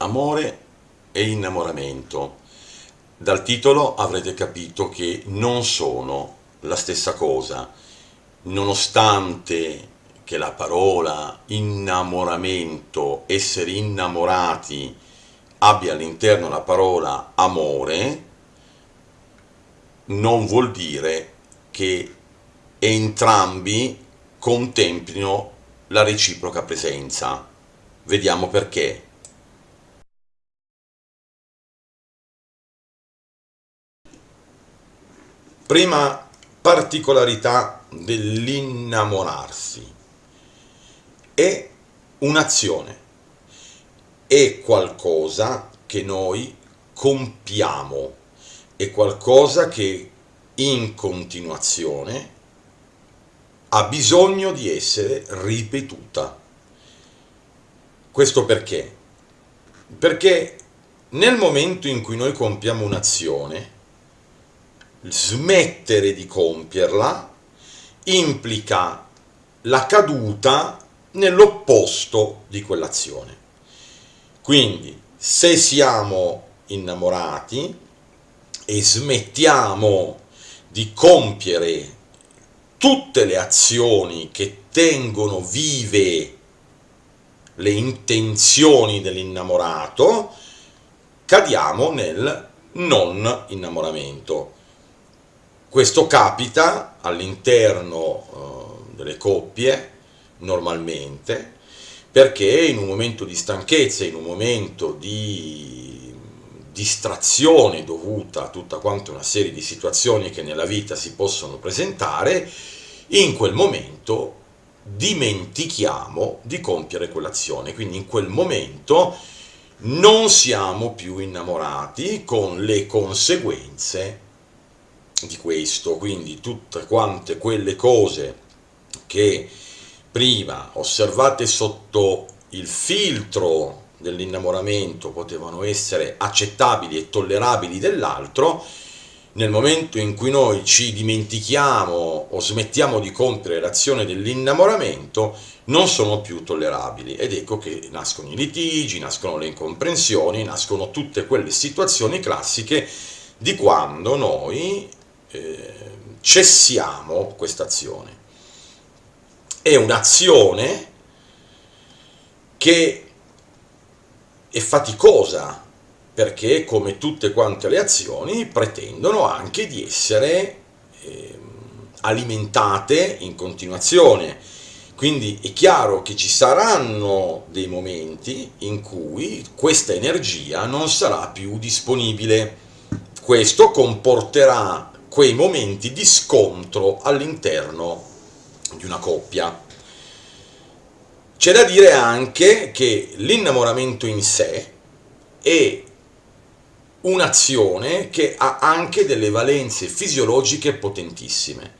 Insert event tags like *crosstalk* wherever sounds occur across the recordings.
Amore e innamoramento. Dal titolo avrete capito che non sono la stessa cosa, nonostante che la parola innamoramento, essere innamorati, abbia all'interno la parola amore, non vuol dire che entrambi contemplino la reciproca presenza. Vediamo perché. Prima particolarità dell'innamorarsi è un'azione, è qualcosa che noi compiamo, è qualcosa che in continuazione ha bisogno di essere ripetuta. Questo perché? Perché nel momento in cui noi compiamo un'azione, smettere di compierla implica la caduta nell'opposto di quell'azione. Quindi se siamo innamorati e smettiamo di compiere tutte le azioni che tengono vive le intenzioni dell'innamorato, cadiamo nel non innamoramento. Questo capita all'interno uh, delle coppie normalmente perché in un momento di stanchezza, in un momento di distrazione dovuta a tutta quanta una serie di situazioni che nella vita si possono presentare, in quel momento dimentichiamo di compiere quell'azione, quindi in quel momento non siamo più innamorati con le conseguenze di questo, quindi tutte quante quelle cose che prima osservate sotto il filtro dell'innamoramento potevano essere accettabili e tollerabili dell'altro, nel momento in cui noi ci dimentichiamo o smettiamo di compiere l'azione dell'innamoramento, non sono più tollerabili. Ed ecco che nascono i litigi, nascono le incomprensioni, nascono tutte quelle situazioni classiche di quando noi eh, cessiamo questa azione. È un'azione che è faticosa, perché come tutte quante le azioni pretendono anche di essere eh, alimentate in continuazione. Quindi è chiaro che ci saranno dei momenti in cui questa energia non sarà più disponibile. Questo comporterà quei momenti di scontro all'interno di una coppia. C'è da dire anche che l'innamoramento in sé è un'azione che ha anche delle valenze fisiologiche potentissime.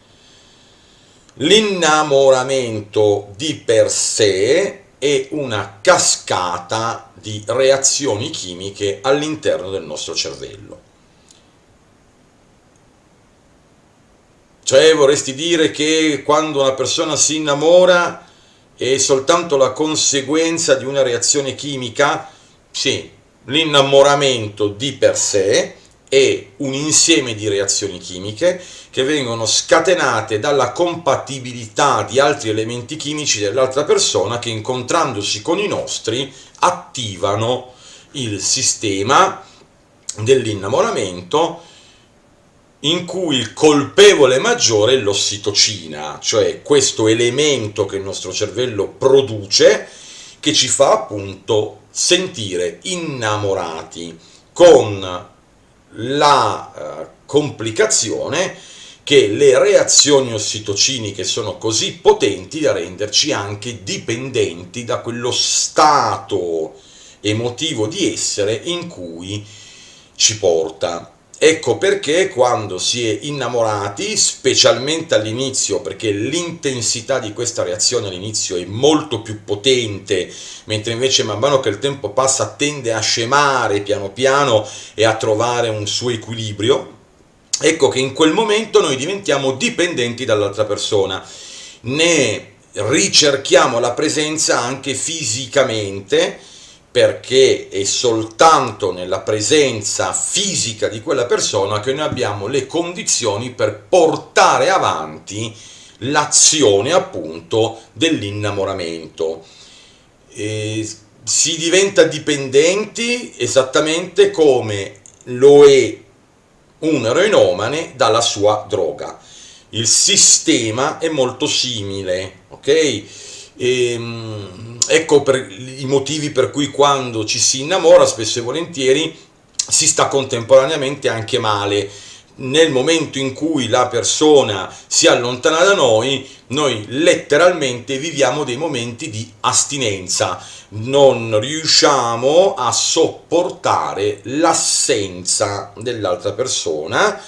L'innamoramento di per sé è una cascata di reazioni chimiche all'interno del nostro cervello. Cioè vorresti dire che quando una persona si innamora è soltanto la conseguenza di una reazione chimica? Sì, l'innamoramento di per sé è un insieme di reazioni chimiche che vengono scatenate dalla compatibilità di altri elementi chimici dell'altra persona che incontrandosi con i nostri attivano il sistema dell'innamoramento in cui il colpevole maggiore è l'ossitocina, cioè questo elemento che il nostro cervello produce che ci fa appunto sentire innamorati con la eh, complicazione che le reazioni ossitociniche sono così potenti da renderci anche dipendenti da quello stato emotivo di essere in cui ci porta Ecco perché quando si è innamorati, specialmente all'inizio, perché l'intensità di questa reazione all'inizio è molto più potente, mentre invece man mano che il tempo passa tende a scemare piano piano e a trovare un suo equilibrio, ecco che in quel momento noi diventiamo dipendenti dall'altra persona, ne ricerchiamo la presenza anche fisicamente, perché è soltanto nella presenza fisica di quella persona che noi abbiamo le condizioni per portare avanti l'azione appunto dell'innamoramento. si diventa dipendenti esattamente come lo è un eroinomane dalla sua droga. Il sistema è molto simile, ok? E, ehm, ecco i motivi per cui quando ci si innamora spesso e volentieri si sta contemporaneamente anche male. Nel momento in cui la persona si allontana da noi, noi letteralmente viviamo dei momenti di astinenza, non riusciamo a sopportare l'assenza dell'altra persona,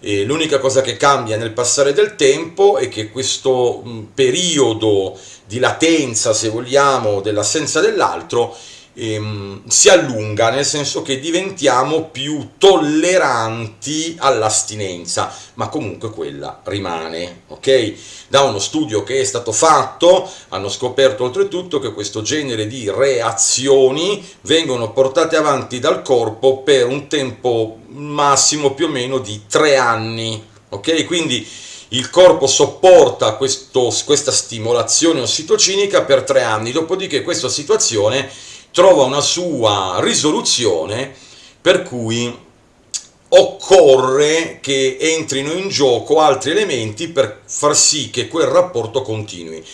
l'unica cosa che cambia nel passare del tempo è che questo periodo di latenza, se vogliamo, dell'assenza dell'altro ehm, si allunga, nel senso che diventiamo più tolleranti all'astinenza, ma comunque quella rimane, ok? Da uno studio che è stato fatto hanno scoperto oltretutto che questo genere di reazioni vengono portate avanti dal corpo per un tempo massimo più o meno di tre anni, ok? Quindi il corpo sopporta questo, questa stimolazione ossitocinica per tre anni, dopodiché questa situazione trova una sua risoluzione per cui occorre che entrino in gioco altri elementi per far sì che quel rapporto continui.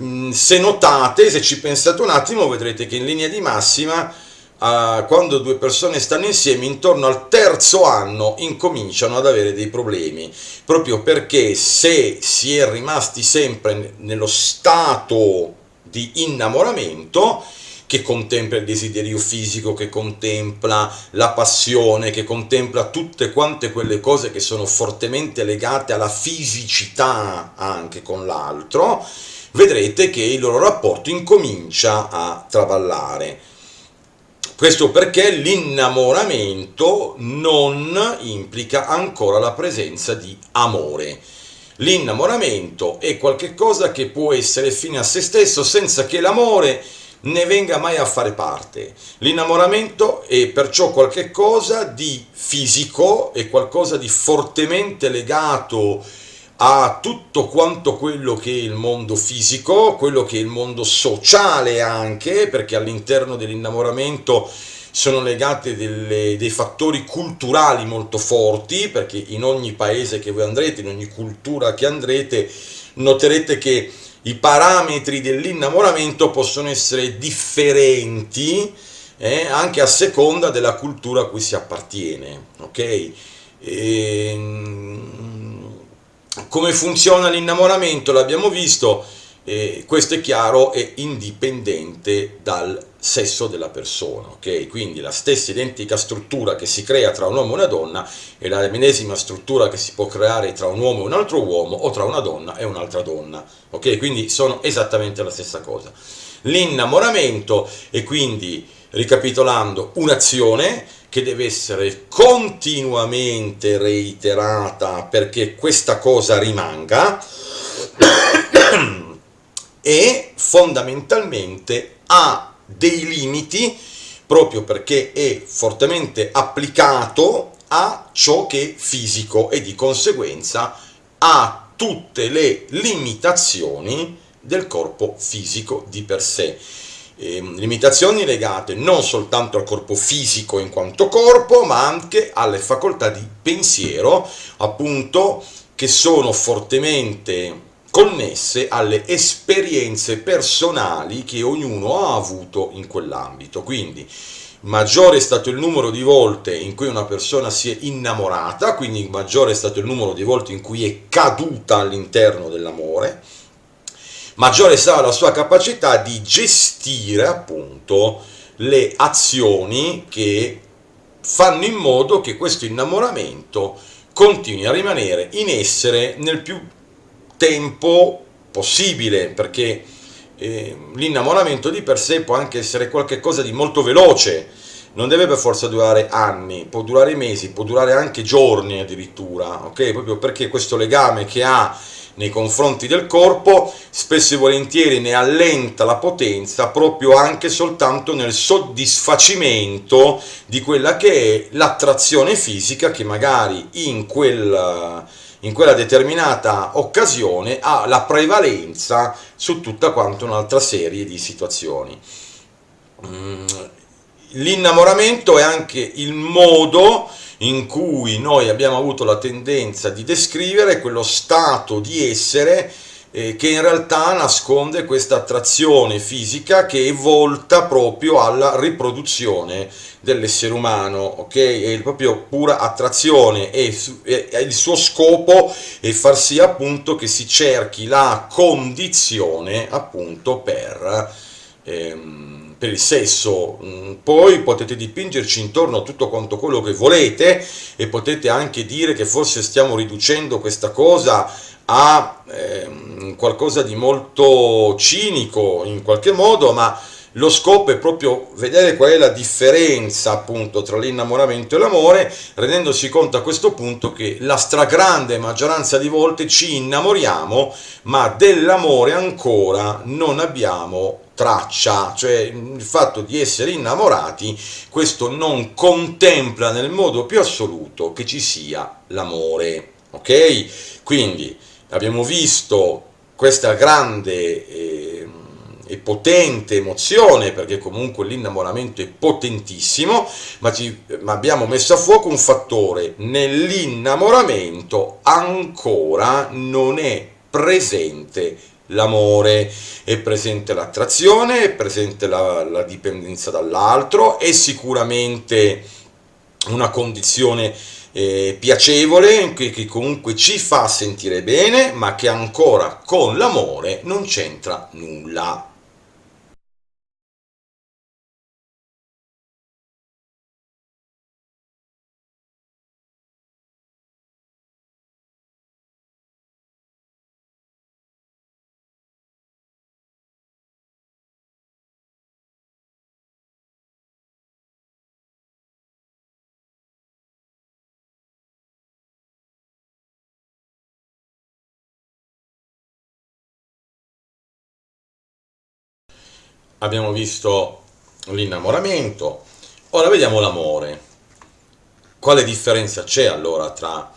Mm, se notate, se ci pensate un attimo, vedrete che in linea di massima, quando due persone stanno insieme, intorno al terzo anno incominciano ad avere dei problemi, proprio perché se si è rimasti sempre nello stato di innamoramento, che contempla il desiderio fisico, che contempla la passione, che contempla tutte quante quelle cose che sono fortemente legate alla fisicità anche con l'altro, vedrete che il loro rapporto incomincia a travallare. Questo perché l'innamoramento non implica ancora la presenza di amore. L'innamoramento è qualcosa che può essere fine a se stesso senza che l'amore ne venga mai a fare parte. L'innamoramento è perciò qualcosa di fisico, è qualcosa di fortemente legato a tutto quanto quello che è il mondo fisico, quello che è il mondo sociale anche, perché all'interno dell'innamoramento sono legate delle, dei fattori culturali molto forti, perché in ogni paese che voi andrete, in ogni cultura che andrete, noterete che i parametri dell'innamoramento possono essere differenti eh, anche a seconda della cultura a cui si appartiene. ok? E, ehm, come funziona l'innamoramento l'abbiamo visto, eh, questo è chiaro, è indipendente dal sesso della persona, ok? Quindi la stessa identica struttura che si crea tra un uomo e una donna è la medesima struttura che si può creare tra un uomo e un altro uomo o tra una donna e un'altra donna, ok? Quindi sono esattamente la stessa cosa. L'innamoramento è quindi, ricapitolando, un'azione che deve essere continuamente reiterata perché questa cosa rimanga *coughs* e fondamentalmente ha dei limiti proprio perché è fortemente applicato a ciò che è fisico e di conseguenza ha tutte le limitazioni del corpo fisico di per sé. Eh, limitazioni legate non soltanto al corpo fisico in quanto corpo, ma anche alle facoltà di pensiero, appunto, che sono fortemente connesse alle esperienze personali che ognuno ha avuto in quell'ambito. Quindi maggiore è stato il numero di volte in cui una persona si è innamorata, quindi maggiore è stato il numero di volte in cui è caduta all'interno dell'amore, maggiore sarà la sua capacità di gestire appunto le azioni che fanno in modo che questo innamoramento continui a rimanere in essere nel più tempo possibile, perché eh, l'innamoramento di per sé può anche essere qualcosa di molto veloce, non deve per forza durare anni, può durare mesi, può durare anche giorni addirittura, ok? Proprio perché questo legame che ha nei confronti del corpo, spesso e volentieri ne allenta la potenza proprio anche soltanto nel soddisfacimento di quella che è l'attrazione fisica che magari in quel in quella determinata occasione ha la prevalenza su tutta quanta un'altra serie di situazioni. Mm, l'innamoramento è anche il modo in cui noi abbiamo avuto la tendenza di descrivere quello stato di essere eh, che in realtà nasconde questa attrazione fisica che è volta proprio alla riproduzione dell'essere umano, ok? È proprio pura attrazione e, il suo scopo è far sì appunto che si cerchi la condizione appunto per... Ehm, per il sesso, mm, poi potete dipingerci intorno a tutto quanto quello che volete e potete anche dire che forse stiamo riducendo questa cosa a eh, qualcosa di molto cinico in qualche modo, ma lo scopo è proprio vedere qual è la differenza appunto tra l'innamoramento e l'amore, rendendosi conto a questo punto che la stragrande maggioranza di volte ci innamoriamo, ma dell'amore ancora non abbiamo traccia, cioè il fatto di essere innamorati, questo non contempla nel modo più assoluto che ci sia l'amore, ok? Quindi abbiamo visto questa grande eh, e potente emozione, perché comunque l'innamoramento è potentissimo, ma, ci, ma abbiamo messo a fuoco un fattore, nell'innamoramento ancora non è presente l'amore, è presente l'attrazione, è presente la, la dipendenza dall'altro, è sicuramente una condizione eh, piacevole che, che comunque ci fa sentire bene ma che ancora con l'amore non c'entra nulla abbiamo visto l'innamoramento, ora vediamo l'amore. Quale differenza c'è allora tra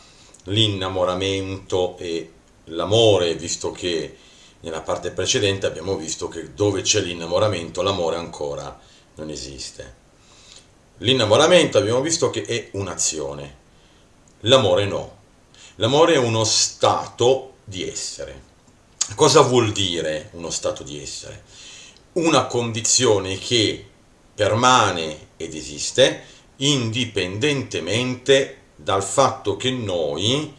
l'innamoramento e l'amore, visto che nella parte precedente abbiamo visto che dove c'è l'innamoramento l'amore ancora non esiste. L'innamoramento abbiamo visto che è un'azione, l'amore no. L'amore è uno stato di essere. Cosa vuol dire uno stato di essere? Una condizione che permane ed esiste indipendentemente dal fatto che noi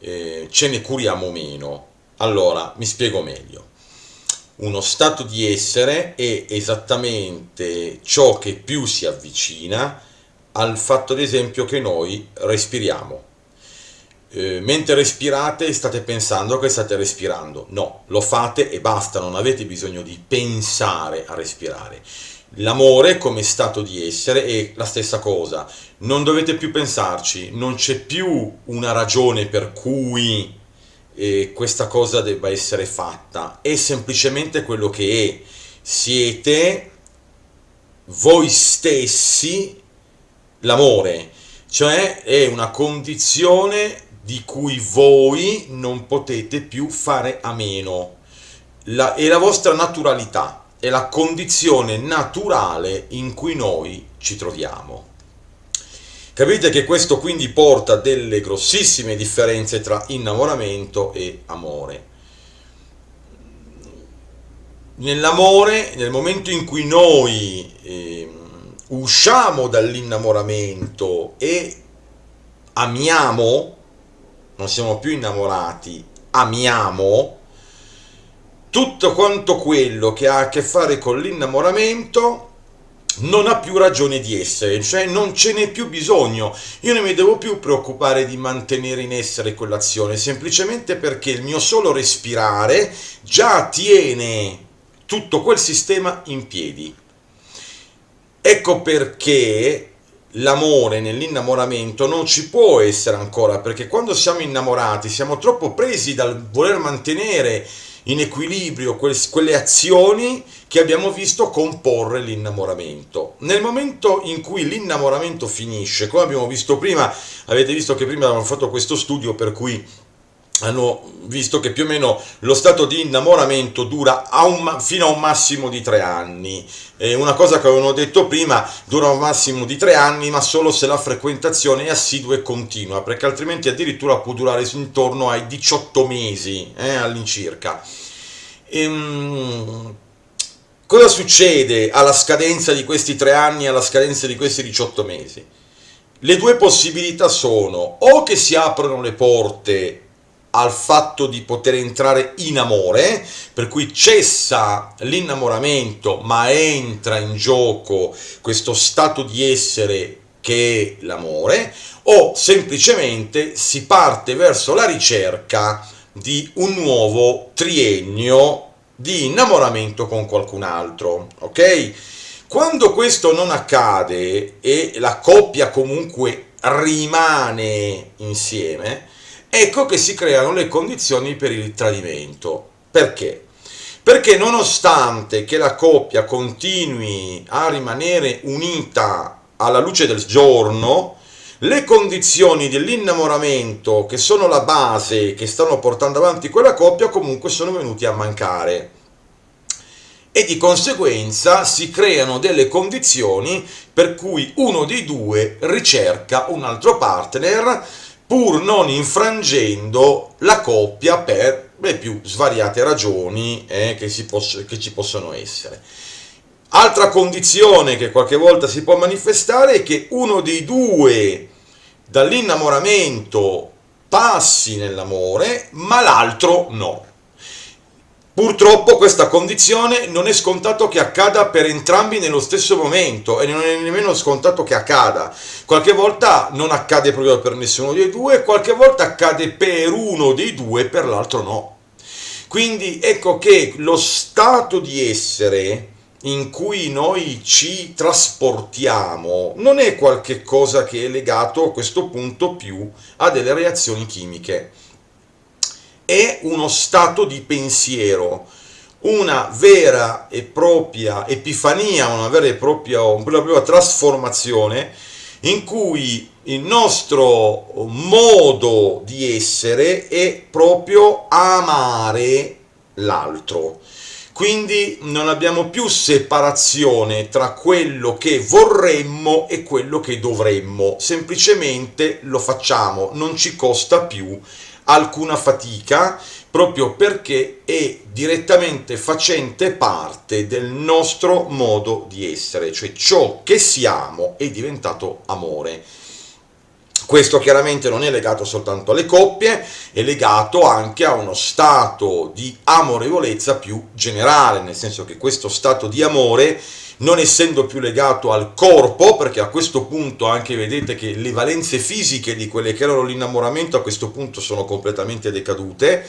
eh, ce ne curiamo meno. Allora, mi spiego meglio. Uno stato di essere è esattamente ciò che più si avvicina al fatto, ad esempio, che noi respiriamo. Eh, mentre respirate state pensando che state respirando. No, lo fate e basta, non avete bisogno di pensare a respirare. L'amore come stato di essere è la stessa cosa, non dovete più pensarci, non c'è più una ragione per cui eh, questa cosa debba essere fatta, è semplicemente quello che è. Siete voi stessi l'amore, cioè è una condizione di cui voi non potete più fare a meno. La, è la vostra naturalità, è la condizione naturale in cui noi ci troviamo. Capite che questo quindi porta delle grossissime differenze tra innamoramento e amore. Nell'amore, nel momento in cui noi eh, usciamo dall'innamoramento e amiamo, non siamo più innamorati, amiamo, tutto quanto quello che ha a che fare con l'innamoramento non ha più ragione di essere, cioè non ce n'è più bisogno. Io non mi devo più preoccupare di mantenere in essere quell'azione, semplicemente perché il mio solo respirare già tiene tutto quel sistema in piedi. Ecco perché l'amore nell'innamoramento non ci può essere ancora, perché quando siamo innamorati siamo troppo presi dal voler mantenere in equilibrio quelle azioni che abbiamo visto comporre l'innamoramento. Nel momento in cui l'innamoramento finisce, come abbiamo visto prima, avete visto che prima abbiamo fatto questo studio per cui hanno visto che più o meno lo stato di innamoramento dura a un, fino a un massimo di tre anni. Eh, una cosa che avevano detto prima, dura un massimo di tre anni, ma solo se la frequentazione è assidua e continua, perché altrimenti addirittura può durare intorno ai 18 mesi eh, all'incirca. Ehm, cosa succede alla scadenza di questi tre anni, alla scadenza di questi 18 mesi? Le due possibilità sono o che si aprono le porte al fatto di poter entrare in amore, per cui cessa l'innamoramento ma entra in gioco questo stato di essere che è l'amore, o semplicemente si parte verso la ricerca di un nuovo triennio di innamoramento con qualcun altro, ok? Quando questo non accade e la coppia comunque rimane insieme, ecco che si creano le condizioni per il tradimento. Perché? Perché nonostante che la coppia continui a rimanere unita alla luce del giorno, le condizioni dell'innamoramento che sono la base che stanno portando avanti quella coppia comunque sono venuti a mancare e di conseguenza si creano delle condizioni per cui uno dei due ricerca un altro partner pur non infrangendo la coppia per le più svariate ragioni eh, che, che ci possono essere. Altra condizione che qualche volta si può manifestare è che uno dei due dall'innamoramento passi nell'amore, ma l'altro no. Purtroppo questa condizione non è scontato che accada per entrambi nello stesso momento e non è nemmeno scontato che accada. Qualche volta non accade proprio per nessuno dei due, qualche volta accade per uno dei due e per l'altro no. Quindi ecco che lo stato di essere in cui noi ci trasportiamo non è qualche cosa che è legato a questo punto più a delle reazioni chimiche è uno stato di pensiero, una vera e propria epifania, una vera e propria, una vera e propria trasformazione in cui il nostro modo di essere è proprio amare l'altro. Quindi non abbiamo più separazione tra quello che vorremmo e quello che dovremmo, semplicemente lo facciamo, non ci costa più alcuna fatica proprio perché è direttamente facente parte del nostro modo di essere, cioè ciò che siamo è diventato amore. Questo chiaramente non è legato soltanto alle coppie, è legato anche a uno stato di amorevolezza più generale, nel senso che questo stato di amore non essendo più legato al corpo, perché a questo punto anche vedete che le valenze fisiche di quelle che erano l'innamoramento a questo punto sono completamente decadute,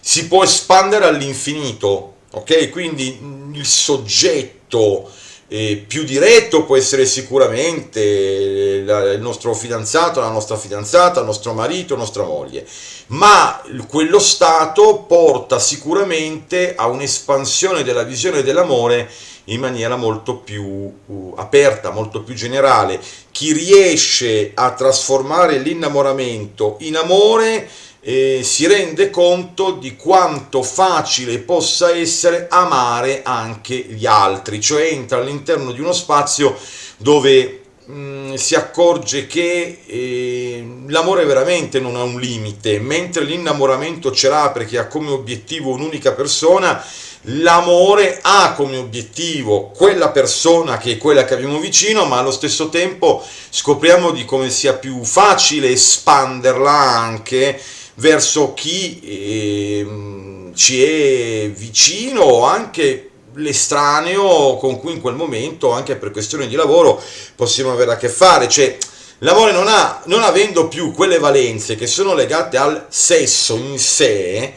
si può espandere all'infinito, ok? Quindi il soggetto eh, più diretto può essere sicuramente il nostro fidanzato, la nostra fidanzata, il nostro marito, nostra moglie, ma quello stato porta sicuramente a un'espansione della visione dell'amore in maniera molto più uh, aperta, molto più generale. Chi riesce a trasformare l'innamoramento in amore eh, si rende conto di quanto facile possa essere amare anche gli altri, cioè entra all'interno di uno spazio dove mm, si accorge che eh, l'amore veramente non ha un limite, mentre l'innamoramento ce l'ha perché ha come obiettivo un'unica persona, l'amore ha come obiettivo quella persona che è quella che abbiamo vicino, ma allo stesso tempo scopriamo di come sia più facile espanderla anche verso chi eh, ci è vicino o anche l'estraneo con cui in quel momento, anche per questioni di lavoro, possiamo avere a che fare. Cioè, l'amore non, ha, non avendo più quelle valenze che sono legate al sesso in sé,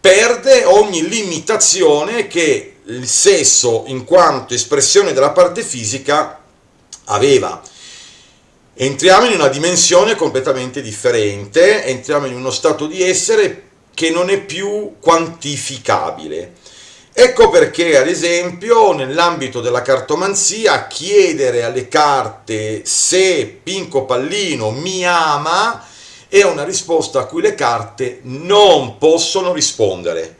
perde ogni limitazione che il sesso in quanto espressione della parte fisica aveva. Entriamo in una dimensione completamente differente, entriamo in uno stato di essere che non è più quantificabile. Ecco perché, ad esempio, nell'ambito della cartomanzia, chiedere alle carte se Pinco Pallino mi ama è una risposta a cui le carte non possono rispondere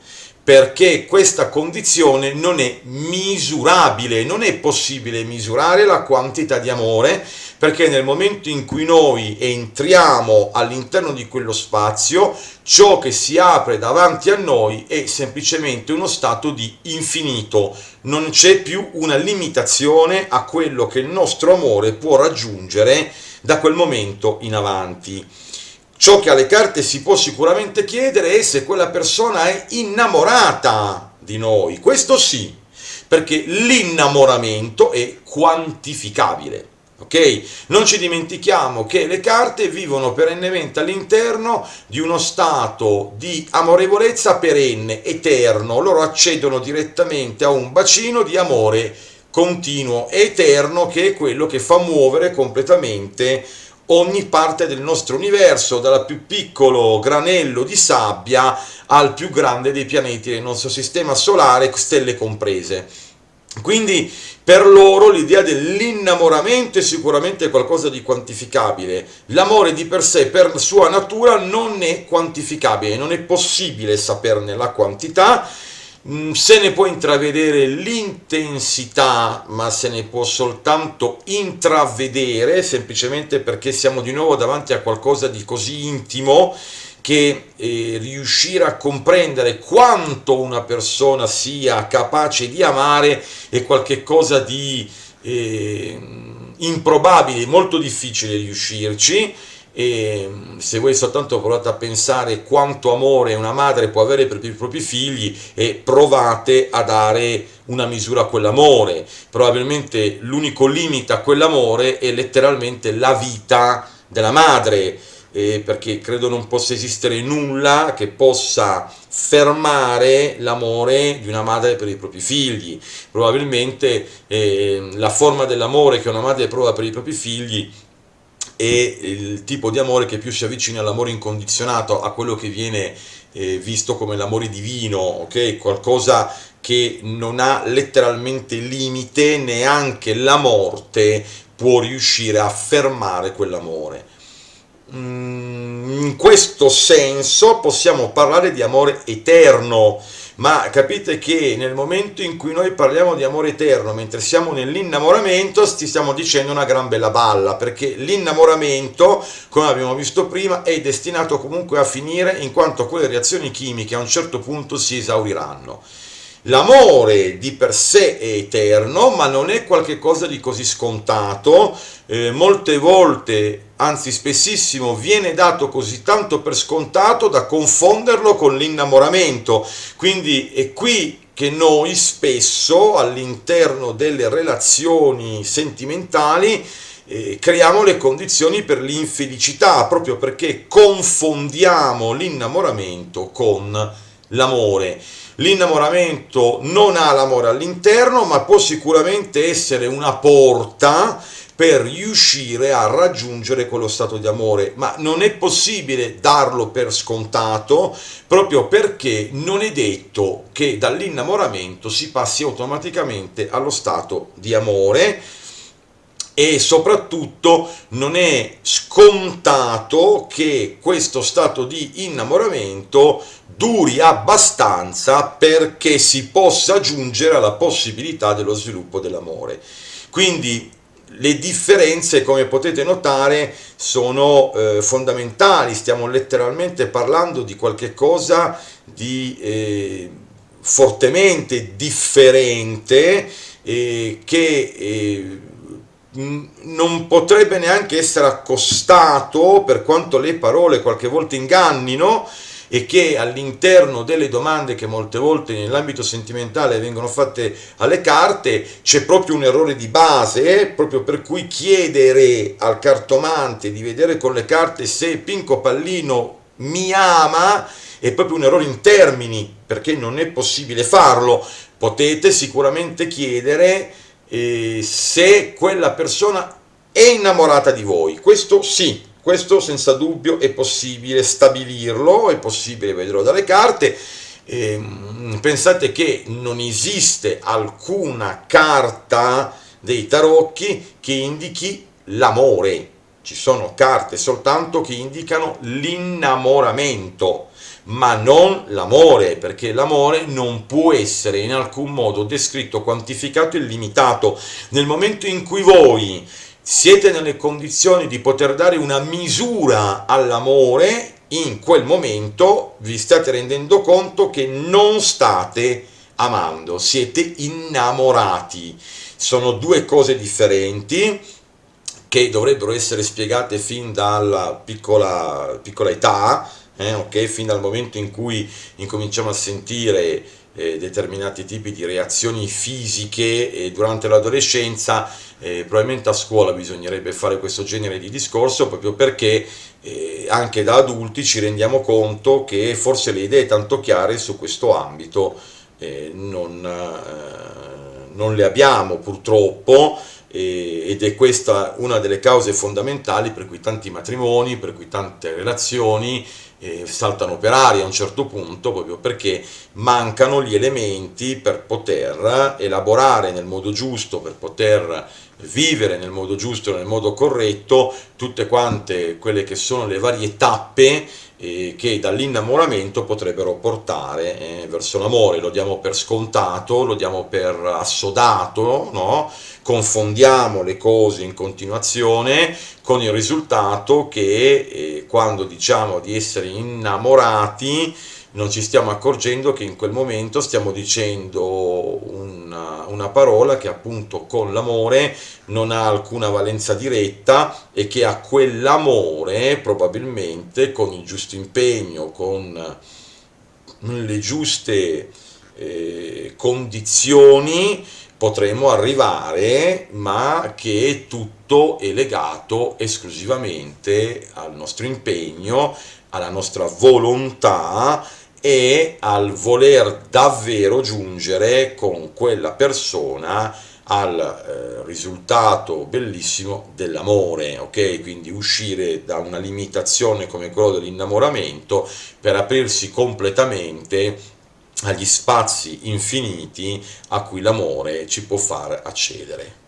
perché questa condizione non è misurabile, non è possibile misurare la quantità di amore, perché nel momento in cui noi entriamo all'interno di quello spazio, ciò che si apre davanti a noi è semplicemente uno stato di infinito, non c'è più una limitazione a quello che il nostro amore può raggiungere da quel momento in avanti. Ciò che alle carte si può sicuramente chiedere è se quella persona è innamorata di noi. Questo sì, perché l'innamoramento è quantificabile. Ok? Non ci dimentichiamo che le carte vivono perennemente all'interno di uno stato di amorevolezza perenne, eterno. Loro accedono direttamente a un bacino di amore continuo, eterno, che è quello che fa muovere completamente ogni parte del nostro universo, dal più piccolo granello di sabbia al più grande dei pianeti del nostro sistema solare, stelle comprese. Quindi per loro l'idea dell'innamoramento è sicuramente qualcosa di quantificabile. L'amore di per sé, per sua natura, non è quantificabile, non è possibile saperne la quantità, Mm, se ne può intravedere l'intensità, ma se ne può soltanto intravedere, semplicemente perché siamo di nuovo davanti a qualcosa di così intimo che eh, riuscire a comprendere quanto una persona sia capace di amare è qualcosa di eh, improbabile, molto difficile riuscirci e se voi soltanto provate a pensare quanto amore una madre può avere per i propri figli e provate a dare una misura a quell'amore. Probabilmente l'unico limite a quell'amore è letteralmente la vita della madre, eh, perché credo non possa esistere nulla che possa fermare l'amore di una madre per i propri figli. Probabilmente eh, la forma dell'amore che una madre prova per i propri figli e il tipo di amore che più si avvicina all'amore incondizionato, a quello che viene eh, visto come l'amore divino, ok? Qualcosa che non ha letteralmente limite, neanche la morte può riuscire a fermare quell'amore. Mm, in questo senso possiamo parlare di amore eterno, ma capite che nel momento in cui noi parliamo di amore eterno, mentre siamo nell'innamoramento, ti stiamo dicendo una gran bella balla, perché l'innamoramento, come abbiamo visto prima, è destinato comunque a finire in quanto quelle reazioni chimiche a un certo punto si esauriranno. L'amore di per sé è eterno, ma non è qualcosa di così scontato, eh, molte volte, anzi spessissimo, viene dato così tanto per scontato da confonderlo con l'innamoramento. Quindi è qui che noi spesso all'interno delle relazioni sentimentali eh, creiamo le condizioni per l'infelicità, proprio perché confondiamo l'innamoramento con l'amore. L'innamoramento non ha l'amore all'interno, ma può sicuramente essere una porta per riuscire a raggiungere quello stato di amore, ma non è possibile darlo per scontato proprio perché non è detto che dall'innamoramento si passi automaticamente allo stato di amore e soprattutto non è scontato che questo stato di innamoramento duri abbastanza perché si possa giungere alla possibilità dello sviluppo dell'amore. Quindi le differenze, come potete notare, sono eh, fondamentali, stiamo letteralmente parlando di qualche cosa di eh, fortemente differente eh, che eh, non potrebbe neanche essere accostato, per quanto le parole qualche volta ingannino, e che all'interno delle domande che molte volte nell'ambito sentimentale vengono fatte alle carte c'è proprio un errore di base, proprio per cui chiedere al cartomante di vedere con le carte se Pinco Pallino mi ama è proprio un errore in termini, perché non è possibile farlo. Potete sicuramente chiedere eh, se quella persona è innamorata di voi, questo sì, questo senza dubbio è possibile stabilirlo, è possibile vederlo dalle carte, eh, pensate che non esiste alcuna carta dei tarocchi che indichi l'amore, ci sono carte soltanto che indicano l'innamoramento, ma non l'amore, perché l'amore non può essere in alcun modo descritto, quantificato e limitato. Nel momento in cui voi siete nelle condizioni di poter dare una misura all'amore, in quel momento vi state rendendo conto che non state amando, siete innamorati. Sono due cose differenti che dovrebbero essere spiegate fin dalla piccola, piccola età, eh, okay? fin dal momento in cui incominciamo a sentire eh, determinati tipi di reazioni fisiche eh, durante l'adolescenza, eh, probabilmente a scuola bisognerebbe fare questo genere di discorso proprio perché eh, anche da adulti ci rendiamo conto che forse le idee tanto chiare su questo ambito eh, non, eh, non le abbiamo purtroppo ed è questa una delle cause fondamentali per cui tanti matrimoni, per cui tante relazioni eh, saltano per aria a un certo punto proprio perché mancano gli elementi per poter elaborare nel modo giusto, per poter vivere nel modo giusto, nel modo corretto, tutte quante quelle che sono le varie tappe eh, che dall'innamoramento potrebbero portare eh, verso l'amore, lo diamo per scontato, lo diamo per assodato, no? confondiamo le cose in continuazione con il risultato che eh, quando diciamo di essere innamorati non ci stiamo accorgendo che in quel momento stiamo dicendo una, una parola che appunto con l'amore non ha alcuna valenza diretta e che a quell'amore probabilmente con il giusto impegno, con le giuste eh, condizioni potremo arrivare, ma che tutto è legato esclusivamente al nostro impegno, alla nostra volontà e al voler davvero giungere con quella persona al eh, risultato bellissimo dell'amore, ok? Quindi uscire da una limitazione come quella dell'innamoramento per aprirsi completamente agli spazi infiniti a cui l'amore ci può far accedere.